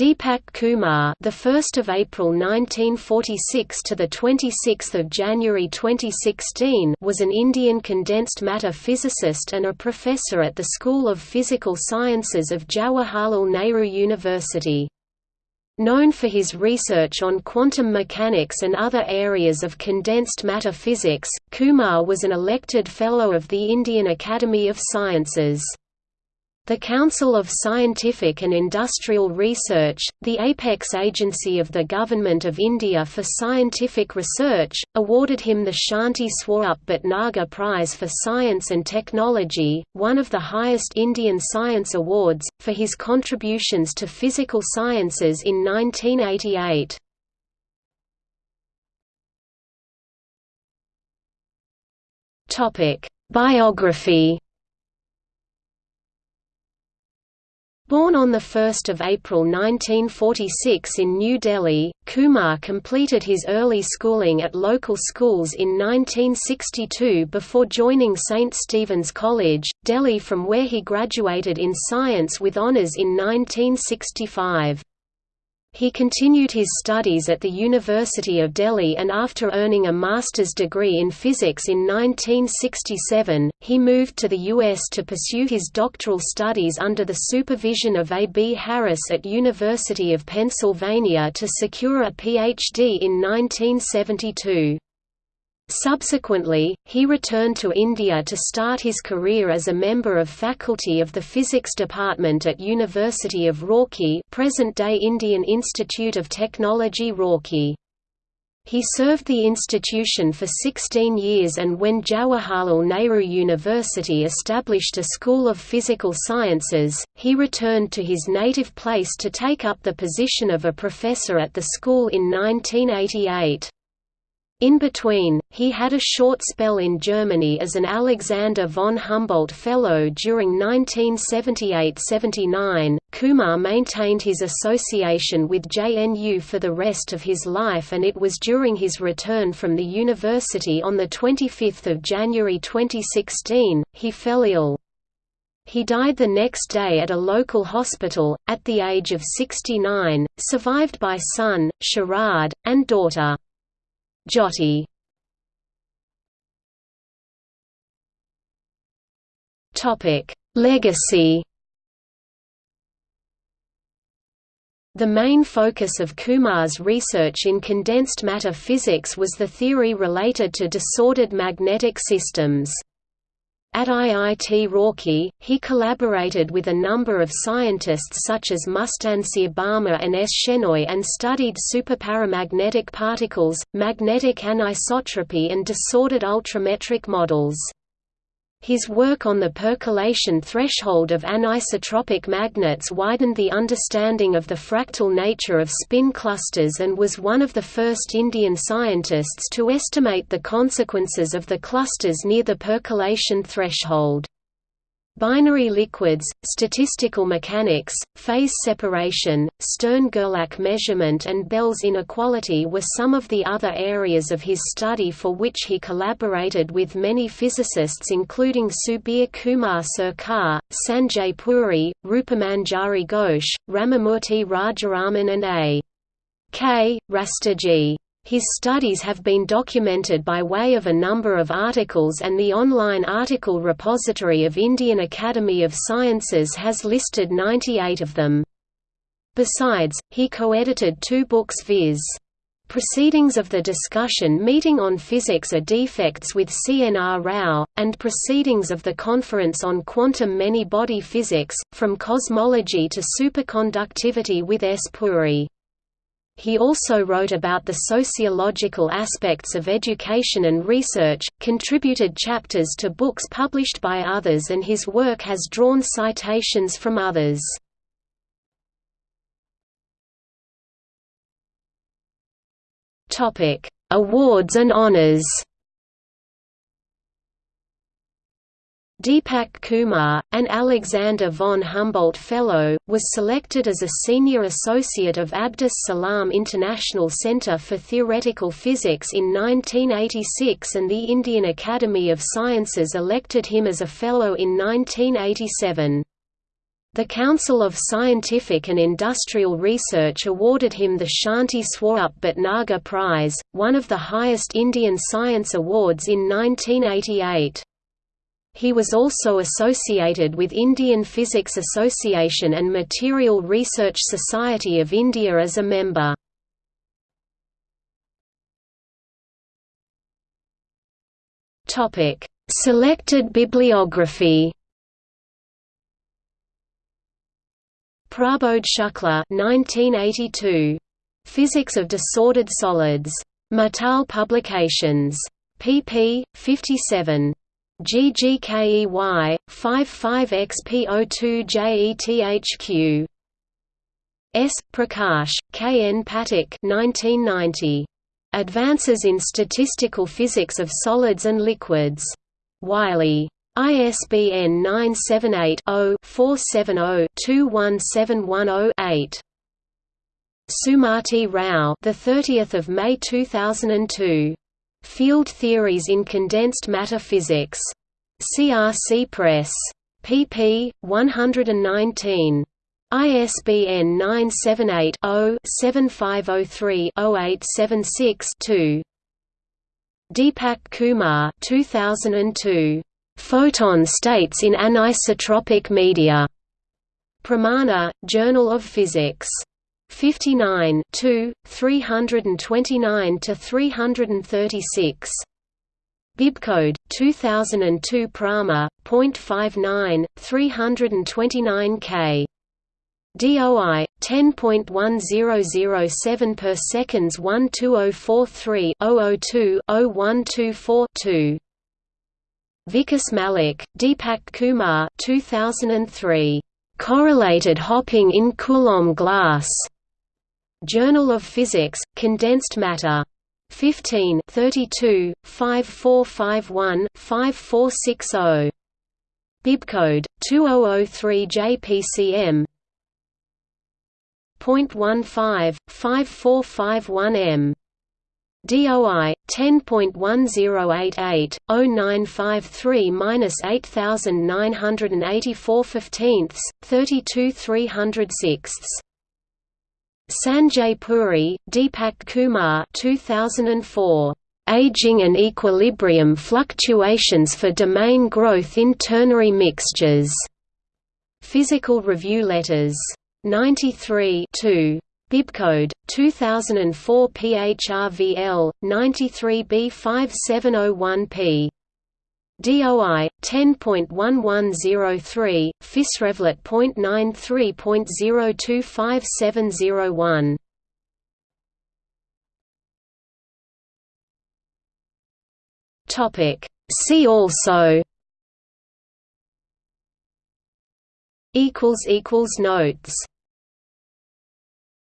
Deepak Kumar, the 1st of April 1946 to the 26th of January 2016, was an Indian condensed matter physicist and a professor at the School of Physical Sciences of Jawaharlal Nehru University. Known for his research on quantum mechanics and other areas of condensed matter physics, Kumar was an elected Fellow of the Indian Academy of Sciences. The Council of Scientific and Industrial Research, the apex agency of the Government of India for Scientific Research, awarded him the Shanti Swarup Bhatnagar Prize for Science and Technology, one of the highest Indian science awards, for his contributions to physical sciences in 1988. Biography Born on 1 April 1946 in New Delhi, Kumar completed his early schooling at local schools in 1962 before joining St. Stephen's College, Delhi from where he graduated in science with honours in 1965. He continued his studies at the University of Delhi and after earning a master's degree in physics in 1967, he moved to the U.S. to pursue his doctoral studies under the supervision of A. B. Harris at University of Pennsylvania to secure a Ph.D. in 1972. Subsequently, he returned to India to start his career as a member of faculty of the Physics Department at University of Roorkee present-day Indian Institute of Technology Roorkee. He served the institution for 16 years and when Jawaharlal Nehru University established a School of Physical Sciences, he returned to his native place to take up the position of a professor at the school in 1988. In between, he had a short spell in Germany as an Alexander von Humboldt Fellow during 1978–79. Kumar maintained his association with JNU for the rest of his life and it was during his return from the university on 25 January 2016, he fell ill. He died the next day at a local hospital, at the age of 69, survived by son, Sharad, and daughter. Jyoti Topic: Legacy. The main focus of Kumar's research in condensed matter physics was the theory related to disordered magnetic systems. At IIT Roorkee, he collaborated with a number of scientists such as Mustansir Barma and S. Shenoy and studied superparamagnetic particles, magnetic anisotropy and disordered ultrametric models. His work on the percolation threshold of anisotropic magnets widened the understanding of the fractal nature of spin clusters and was one of the first Indian scientists to estimate the consequences of the clusters near the percolation threshold. Binary liquids, statistical mechanics, phase separation, Stern–Gerlach measurement and Bell's inequality were some of the other areas of his study for which he collaborated with many physicists including Subir Kumar Sarkar, Sanjay Puri, Rupamanjari Ghosh, Ramamurti Rajaraman and A. K. Rastogi. His studies have been documented by way of a number of articles and the online article repository of Indian Academy of Sciences has listed 98 of them. Besides, he co-edited two books viz. Proceedings of the Discussion Meeting on Physics are Defects with C. N. R. Rao, and Proceedings of the Conference on Quantum Many-Body Physics, From Cosmology to Superconductivity with S. Puri. He also wrote about the sociological aspects of education and research, contributed chapters to books published by others and his work has drawn citations from others. Awards and honors Deepak Kumar, an Alexander von Humboldt Fellow, was selected as a senior associate of Abdus Salam International Centre for Theoretical Physics in 1986 and the Indian Academy of Sciences elected him as a Fellow in 1987. The Council of Scientific and Industrial Research awarded him the Shanti Swarup Bhatnagar Prize, one of the highest Indian science awards in 1988. He was also associated with Indian Physics Association and Material Research Society of India as a member. Topic: Selected bibliography Prabodh Shukla 1982. Physics of Disordered Solids. Mittal Publications. pp. 57. GGKEY, 55XP02JETHQ. S. Prakash, K. N. Pathak 1990. Advances in Statistical Physics of Solids and Liquids. Wiley. ISBN 978-0-470-21710-8. Sumati Rao, the 30th of May 2002. Field Theories in Condensed Matter Physics. CRC Press. pp. 119. ISBN 978 0 7503 0876 2. Deepak Kumar 2002. Photon states in anisotropic media. Pramana, Journal of Physics. 59 329–336. Bibcode 2002 Prama, .59, 329K. DOI 10.1007 per seconds 12043 002 0124 2 Vikas Malik, Deepak Kumar 2003. Correlated hopping in Coulomb glass. Journal of Physics, Condensed Matter. 15 32, 5451, 5460. Bibcode 2003 JPCM. .15 5451M DOI 10.1088 0953-8984 15ths 32 306 Sanjay Puri, Deepak Kumar 2004 Aging and Equilibrium Fluctuations for Domain Growth in Ternary Mixtures. Physical Review Letters. 93 2. Bibcode 2004 PHRVL 93B5701P. DOI 10.1103 PhysRevLett.93.025701. Topic. See also. Equals equals notes